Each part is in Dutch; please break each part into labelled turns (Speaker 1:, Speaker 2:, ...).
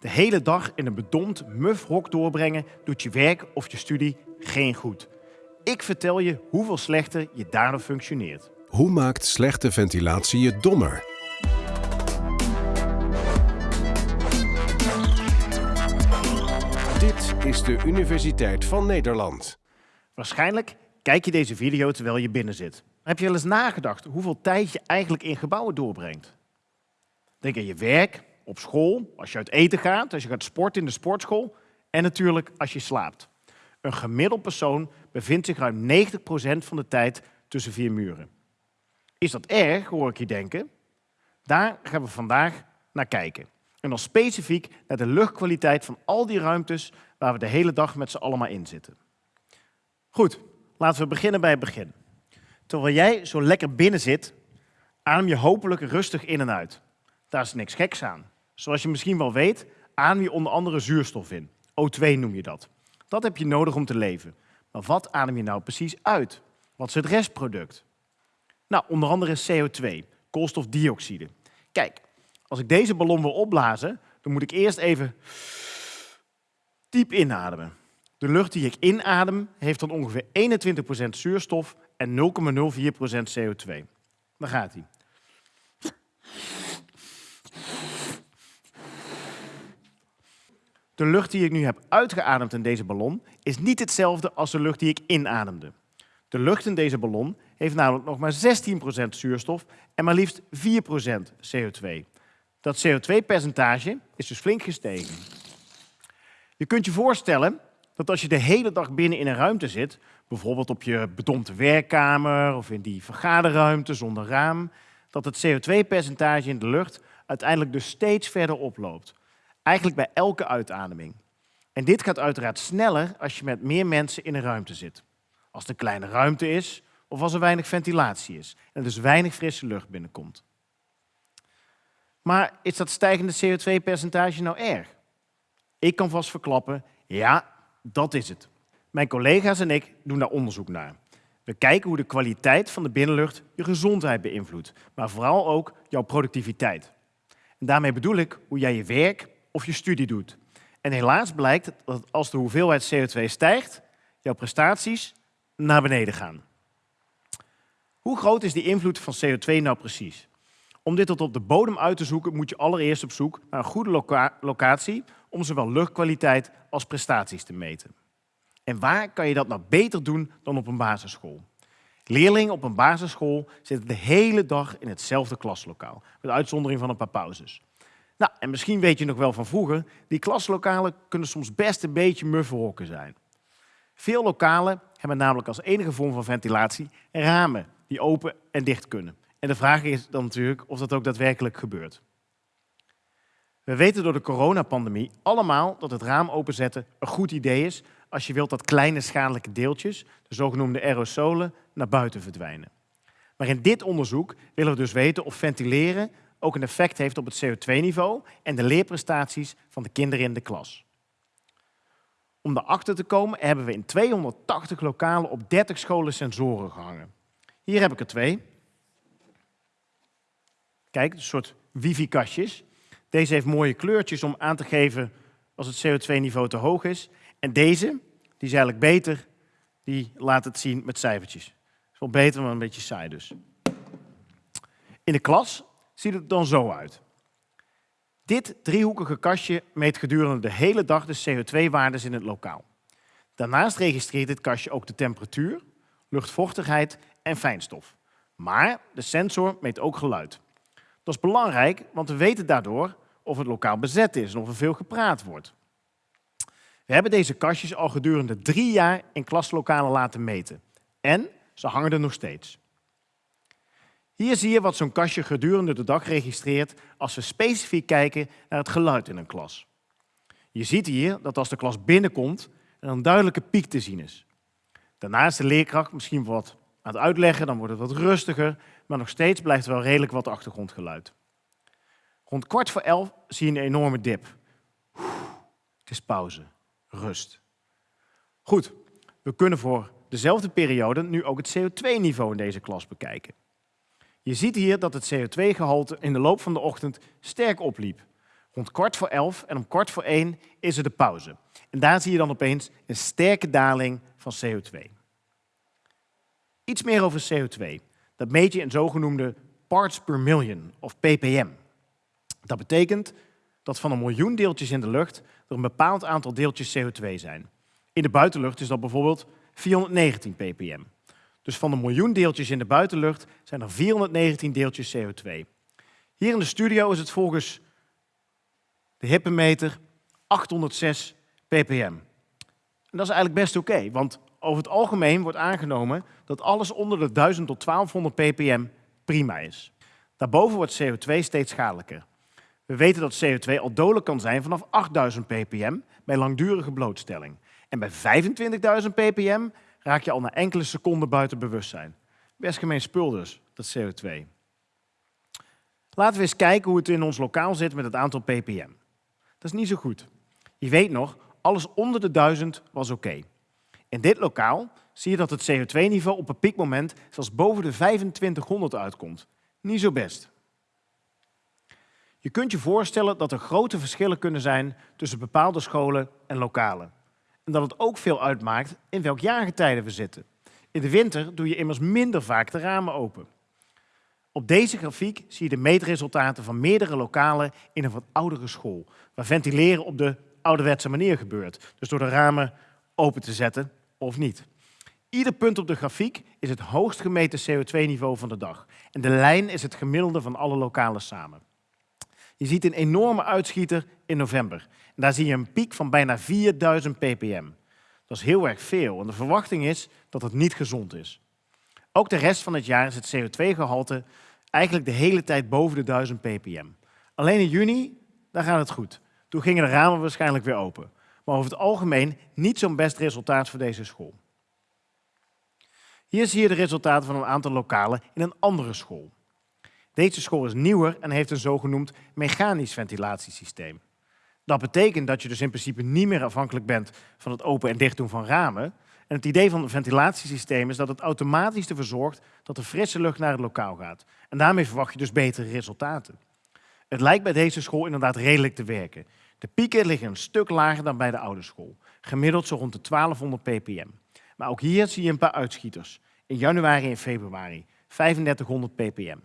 Speaker 1: De hele dag in een bedompt, muf hok doorbrengen doet je werk of je studie geen goed. Ik vertel je hoeveel slechter je daardoor functioneert.
Speaker 2: Hoe maakt slechte ventilatie je dommer? Dit is de Universiteit van Nederland.
Speaker 1: Waarschijnlijk kijk je deze video terwijl je binnen zit. Heb je wel eens nagedacht hoeveel tijd je eigenlijk in gebouwen doorbrengt? Denk aan je werk, op school, als je uit eten gaat, als je gaat sporten in de sportschool en natuurlijk als je slaapt. Een gemiddeld persoon bevindt zich ruim 90% van de tijd tussen vier muren. Is dat erg, hoor ik je denken? Daar gaan we vandaag naar kijken. En dan specifiek naar de luchtkwaliteit van al die ruimtes waar we de hele dag met z'n allemaal in zitten. Goed, laten we beginnen bij het begin. Terwijl jij zo lekker binnen zit, adem je hopelijk rustig in en uit. Daar is niks geks aan. Zoals je misschien wel weet, adem je onder andere zuurstof in. O2 noem je dat. Dat heb je nodig om te leven. Maar wat adem je nou precies uit? Wat is het restproduct? Nou, onder andere CO2, koolstofdioxide. Kijk, als ik deze ballon wil opblazen, dan moet ik eerst even diep inademen. De lucht die ik inadem heeft dan ongeveer 21% zuurstof en 0,04% CO2. Daar gaat hij. De lucht die ik nu heb uitgeademd in deze ballon is niet hetzelfde als de lucht die ik inademde. De lucht in deze ballon heeft namelijk nog maar 16% zuurstof en maar liefst 4% CO2. Dat CO2-percentage is dus flink gestegen. Je kunt je voorstellen dat als je de hele dag binnen in een ruimte zit, bijvoorbeeld op je bedompte werkkamer of in die vergaderruimte zonder raam, dat het CO2-percentage in de lucht uiteindelijk dus steeds verder oploopt. Eigenlijk bij elke uitademing. En dit gaat uiteraard sneller als je met meer mensen in een ruimte zit. Als een kleine ruimte is of als er weinig ventilatie is en dus weinig frisse lucht binnenkomt. Maar is dat stijgende CO2-percentage nou erg? Ik kan vast verklappen, ja, dat is het. Mijn collega's en ik doen daar onderzoek naar. We kijken hoe de kwaliteit van de binnenlucht je gezondheid beïnvloedt, maar vooral ook jouw productiviteit. En daarmee bedoel ik hoe jij je werk of je studie doet. En helaas blijkt dat als de hoeveelheid CO2 stijgt, jouw prestaties naar beneden gaan. Hoe groot is die invloed van CO2 nou precies? Om dit tot op de bodem uit te zoeken moet je allereerst op zoek naar een goede locatie om zowel luchtkwaliteit als prestaties te meten. En waar kan je dat nou beter doen dan op een basisschool? Leerlingen op een basisschool zitten de hele dag in hetzelfde klaslokaal, met uitzondering van een paar pauzes. Nou, en misschien weet je nog wel van vroeger, die klaslokalen kunnen soms best een beetje muffe zijn. Veel lokalen hebben namelijk als enige vorm van ventilatie ramen die open en dicht kunnen. En de vraag is dan natuurlijk of dat ook daadwerkelijk gebeurt. We weten door de coronapandemie allemaal dat het raam openzetten een goed idee is als je wilt dat kleine schadelijke deeltjes, de zogenoemde aerosolen, naar buiten verdwijnen. Maar in dit onderzoek willen we dus weten of ventileren ook een effect heeft op het CO2-niveau en de leerprestaties van de kinderen in de klas. Om daarachter te komen hebben we in 280 lokalen op 30 scholen sensoren gehangen. Hier heb ik er twee. Kijk, een soort wifi-kastjes. Deze heeft mooie kleurtjes om aan te geven als het CO2-niveau te hoog is. En deze, die is eigenlijk beter, die laat het zien met cijfertjes. Is wel beter, maar een beetje saai dus. In de klas ziet het dan zo uit. Dit driehoekige kastje meet gedurende de hele dag de CO2-waardes in het lokaal. Daarnaast registreert dit kastje ook de temperatuur, luchtvochtigheid en fijnstof. Maar de sensor meet ook geluid. Dat is belangrijk, want we weten daardoor of het lokaal bezet is en of er veel gepraat wordt. We hebben deze kastjes al gedurende drie jaar in klaslokalen laten meten. En ze hangen er nog steeds. Hier zie je wat zo'n kastje gedurende de dag registreert als we specifiek kijken naar het geluid in een klas. Je ziet hier dat als de klas binnenkomt er een duidelijke piek te zien is. Daarna is de leerkracht misschien wat aan het uitleggen, dan wordt het wat rustiger, maar nog steeds blijft er wel redelijk wat achtergrondgeluid. Rond kwart voor elf zie je een enorme dip. Het is pauze, rust. Goed, we kunnen voor dezelfde periode nu ook het CO2-niveau in deze klas bekijken. Je ziet hier dat het CO2-gehalte in de loop van de ochtend sterk opliep. rond kwart voor elf en om kwart voor één is er de pauze. En daar zie je dan opeens een sterke daling van CO2. Iets meer over CO2. Dat meet je in zogenoemde parts per million, of ppm. Dat betekent dat van een miljoen deeltjes in de lucht er een bepaald aantal deeltjes CO2 zijn. In de buitenlucht is dat bijvoorbeeld 419 ppm. Dus van de miljoen deeltjes in de buitenlucht zijn er 419 deeltjes CO2. Hier in de studio is het volgens de hippemeter 806 ppm. En dat is eigenlijk best oké, want over het algemeen wordt aangenomen dat alles onder de 1000 tot 1200 ppm prima is. Daarboven wordt CO2 steeds schadelijker. We weten dat CO2 al dodelijk kan zijn vanaf 8000 ppm bij langdurige blootstelling. En bij 25.000 ppm raak je al na enkele seconden buiten bewustzijn. Best gemeen spul dus, dat CO2. Laten we eens kijken hoe het in ons lokaal zit met het aantal ppm. Dat is niet zo goed. Je weet nog, alles onder de 1000 was oké. In dit lokaal zie je dat het CO2-niveau op een piekmoment zelfs boven de 2500 uitkomt. Niet zo best. Je kunt je voorstellen dat er grote verschillen kunnen zijn tussen bepaalde scholen en lokalen. Dat het ook veel uitmaakt in welk jaargetijde we zitten. In de winter doe je immers minder vaak de ramen open. Op deze grafiek zie je de meetresultaten van meerdere lokalen in een wat oudere school, waar ventileren op de ouderwetse manier gebeurt. Dus door de ramen open te zetten of niet. Ieder punt op de grafiek is het hoogst gemeten CO2-niveau van de dag. En de lijn is het gemiddelde van alle lokalen samen. Je ziet een enorme uitschieter in november. Daar zie je een piek van bijna 4000 ppm. Dat is heel erg veel en de verwachting is dat het niet gezond is. Ook de rest van het jaar is het CO2-gehalte eigenlijk de hele tijd boven de 1000 ppm. Alleen in juni, daar gaat het goed. Toen gingen de ramen waarschijnlijk weer open. Maar over het algemeen niet zo'n best resultaat voor deze school. Hier zie je de resultaten van een aantal lokalen in een andere school. Deze school is nieuwer en heeft een zogenoemd mechanisch ventilatiesysteem. Dat betekent dat je dus in principe niet meer afhankelijk bent van het open en dicht doen van ramen. En het idee van het ventilatiesysteem is dat het automatisch ervoor zorgt dat de frisse lucht naar het lokaal gaat. En daarmee verwacht je dus betere resultaten. Het lijkt bij deze school inderdaad redelijk te werken. De pieken liggen een stuk lager dan bij de oude school, gemiddeld zo rond de 1200 ppm. Maar ook hier zie je een paar uitschieters. In januari en februari 3500 ppm.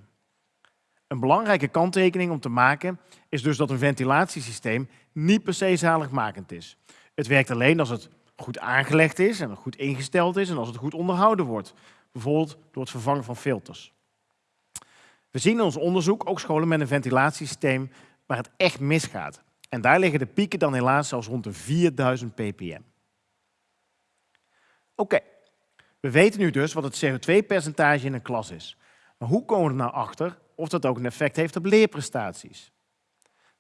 Speaker 1: Een belangrijke kanttekening om te maken is dus dat een ventilatiesysteem niet per se zaligmakend is. Het werkt alleen als het goed aangelegd is en goed ingesteld is en als het goed onderhouden wordt. Bijvoorbeeld door het vervangen van filters. We zien in ons onderzoek ook scholen met een ventilatiesysteem waar het echt misgaat. En daar liggen de pieken dan helaas zelfs rond de 4000 ppm. Oké, we weten nu dus wat het CO2-percentage in een klas is. Maar hoe komen we er nou achter of dat ook een effect heeft op leerprestaties?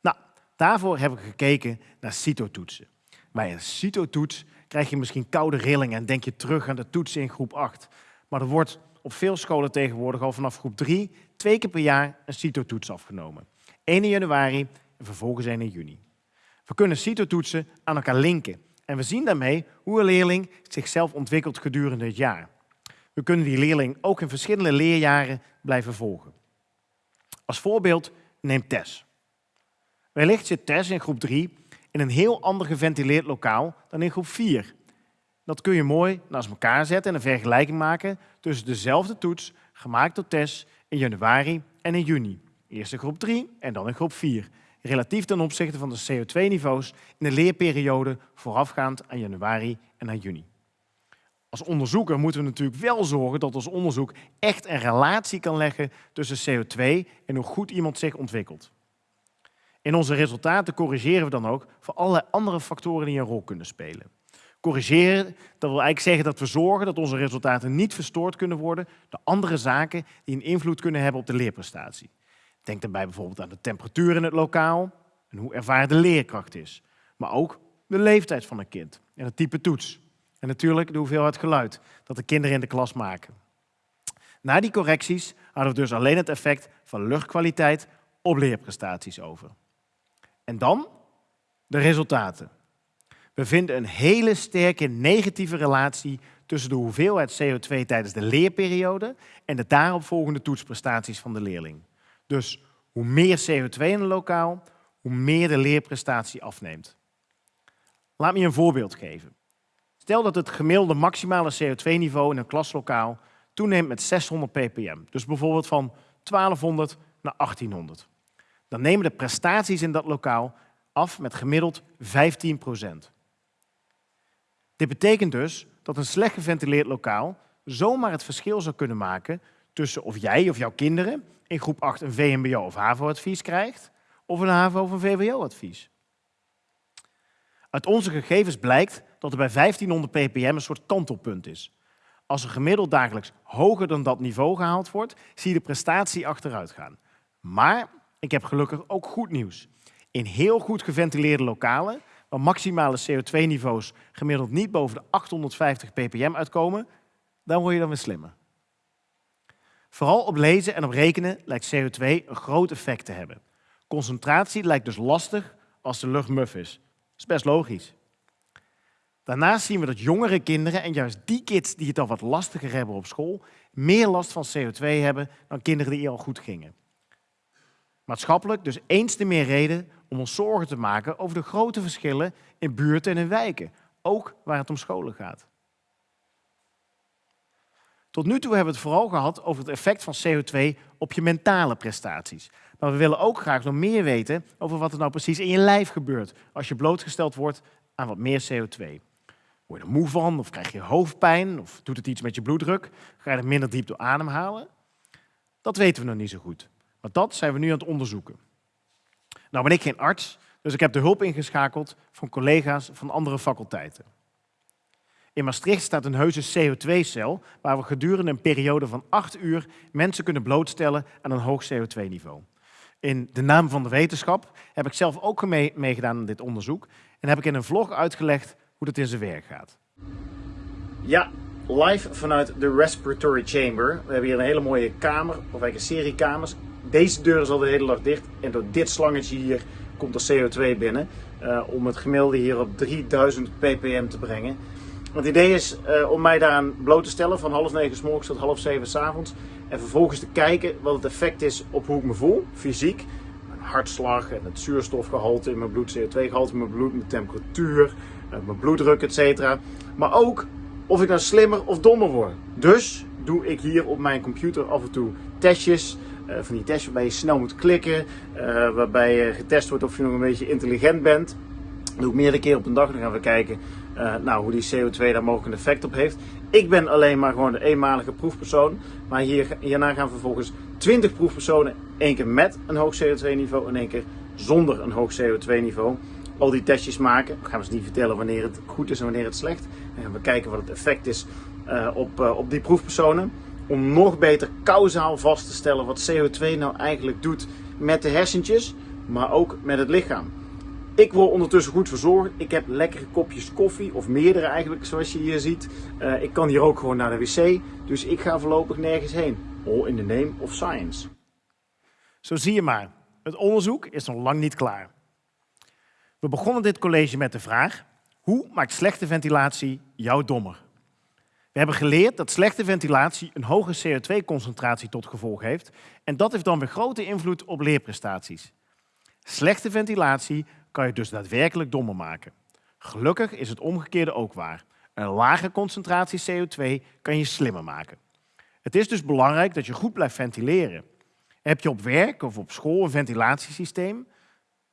Speaker 1: Nou, daarvoor hebben we gekeken naar CITO-toetsen. Bij een CITO-toets krijg je misschien koude rillingen en denk je terug aan de toetsen in groep 8. Maar er wordt op veel scholen tegenwoordig al vanaf groep 3 twee keer per jaar een CITO-toets afgenomen. 1 in januari en vervolgens 1 in juni. We kunnen CITO-toetsen aan elkaar linken en we zien daarmee hoe een leerling zichzelf ontwikkelt gedurende het jaar. We kunnen die leerling ook in verschillende leerjaren blijven volgen. Als voorbeeld neem Tess. Wellicht zit Tess in groep 3 in een heel ander geventileerd lokaal dan in groep 4. Dat kun je mooi naast elkaar zetten en een vergelijking maken tussen dezelfde toets gemaakt door Tess in januari en in juni. Eerst in groep 3 en dan in groep 4 relatief ten opzichte van de CO2-niveaus in de leerperiode voorafgaand aan januari en aan juni. Als onderzoeker moeten we natuurlijk wel zorgen dat ons onderzoek echt een relatie kan leggen tussen CO2 en hoe goed iemand zich ontwikkelt. In onze resultaten corrigeren we dan ook voor allerlei andere factoren die een rol kunnen spelen. Corrigeren, dat wil eigenlijk zeggen dat we zorgen dat onze resultaten niet verstoord kunnen worden door andere zaken die een invloed kunnen hebben op de leerprestatie. Denk daarbij bijvoorbeeld aan de temperatuur in het lokaal en hoe ervaren de leerkracht is. Maar ook de leeftijd van een kind en het type toets. En natuurlijk de hoeveelheid geluid dat de kinderen in de klas maken. Na die correcties hadden we dus alleen het effect van luchtkwaliteit op leerprestaties over. En dan de resultaten. We vinden een hele sterke negatieve relatie tussen de hoeveelheid CO2 tijdens de leerperiode en de daaropvolgende toetsprestaties van de leerling. Dus hoe meer CO2 in een lokaal, hoe meer de leerprestatie afneemt. Laat me je een voorbeeld geven. Stel dat het gemiddelde maximale CO2-niveau in een klaslokaal toeneemt met 600 ppm. Dus bijvoorbeeld van 1200 naar 1800. Dan nemen de prestaties in dat lokaal af met gemiddeld 15% Dit betekent dus dat een slecht geventileerd lokaal zomaar het verschil zou kunnen maken tussen of jij of jouw kinderen in groep 8 een VMBO of HAVO-advies krijgt of een HAVO of een VWO-advies. Uit onze gegevens blijkt dat er bij 1500 ppm een soort kantelpunt is. Als er gemiddeld dagelijks hoger dan dat niveau gehaald wordt, zie je de prestatie achteruit gaan. Maar ik heb gelukkig ook goed nieuws. In heel goed geventileerde lokalen, waar maximale CO2-niveaus gemiddeld niet boven de 850 ppm uitkomen, dan word je dan weer slimmer. Vooral op lezen en op rekenen lijkt CO2 een groot effect te hebben. Concentratie lijkt dus lastig als de lucht muf is. Dat is best logisch. Daarnaast zien we dat jongere kinderen, en juist die kids die het al wat lastiger hebben op school, meer last van CO2 hebben dan kinderen die al goed gingen. Maatschappelijk dus eens te meer reden om ons zorgen te maken over de grote verschillen in buurten en wijken, ook waar het om scholen gaat. Tot nu toe hebben we het vooral gehad over het effect van CO2 op je mentale prestaties. Maar we willen ook graag nog meer weten over wat er nou precies in je lijf gebeurt als je blootgesteld wordt aan wat meer CO2. Word je er moe van, of krijg je hoofdpijn, of doet het iets met je bloeddruk? Ga je er minder diep door ademhalen? Dat weten we nog niet zo goed. Maar dat zijn we nu aan het onderzoeken. Nou ben ik geen arts, dus ik heb de hulp ingeschakeld van collega's van andere faculteiten. In Maastricht staat een heuse CO2-cel waar we gedurende een periode van acht uur mensen kunnen blootstellen aan een hoog CO2-niveau. In de naam van de wetenschap heb ik zelf ook meegedaan aan dit onderzoek en heb ik in een vlog uitgelegd hoe dat in zijn werk gaat. Ja, live vanuit de Respiratory Chamber. We hebben hier een hele mooie kamer, of eigenlijk een serie kamers. Deze deur is al de hele dag dicht en door dit slangetje hier komt er CO2 binnen. Uh, om het gemiddelde hier op 3000 ppm te brengen. Het idee is uh, om mij daaraan bloot te stellen van half negen s morgens tot half zeven s avonds. En vervolgens te kijken wat het effect is op hoe ik me voel, fysiek. Mijn hartslag en het zuurstofgehalte in mijn bloed, CO2-gehalte in mijn bloed, mijn temperatuur, mijn bloeddruk, etc. Maar ook of ik nou slimmer of dommer word. Dus doe ik hier op mijn computer af en toe testjes. Uh, van die tests waarbij je snel moet klikken, waarbij getest wordt of je nog een beetje intelligent bent. Dat doe ik meerdere keer op een dag. Dan gaan we kijken nou, hoe die CO2 daar mogelijk een effect op heeft. Ik ben alleen maar gewoon de eenmalige proefpersoon. Maar hier, hierna gaan vervolgens 20 proefpersonen. één keer met een hoog CO2-niveau en één keer zonder een hoog CO2-niveau. Al die testjes maken. We gaan we niet vertellen wanneer het goed is en wanneer het slecht. Gaan we kijken wat het effect is uh, op, uh, op die proefpersonen. Om nog beter kausaal vast te stellen wat CO2 nou eigenlijk doet met de hersentjes, maar ook met het lichaam. Ik word ondertussen goed verzorgd. Ik heb lekkere kopjes koffie, of meerdere eigenlijk, zoals je hier ziet. Uh, ik kan hier ook gewoon naar de wc, dus ik ga voorlopig nergens heen. All in the name of science. Zo zie je maar, het onderzoek is nog lang niet klaar. We begonnen dit college met de vraag, hoe maakt slechte ventilatie jou dommer? We hebben geleerd dat slechte ventilatie een hoge CO2-concentratie tot gevolg heeft en dat heeft dan weer grote invloed op leerprestaties. Slechte ventilatie kan je dus daadwerkelijk dommer maken. Gelukkig is het omgekeerde ook waar. Een lage concentratie CO2 kan je slimmer maken. Het is dus belangrijk dat je goed blijft ventileren. Heb je op werk of op school een ventilatiesysteem?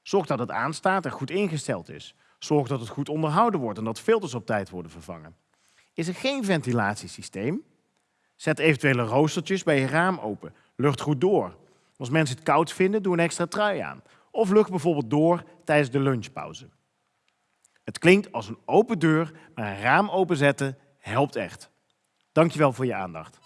Speaker 1: Zorg dat het aanstaat en goed ingesteld is. Zorg dat het goed onderhouden wordt en dat filters op tijd worden vervangen. Is er geen ventilatiesysteem? Zet eventuele roostertjes bij je raam open. Lucht goed door. Als mensen het koud vinden, doe een extra trui aan. Of lucht bijvoorbeeld door tijdens de lunchpauze. Het klinkt als een open deur, maar een raam openzetten helpt echt. Dankjewel voor je aandacht.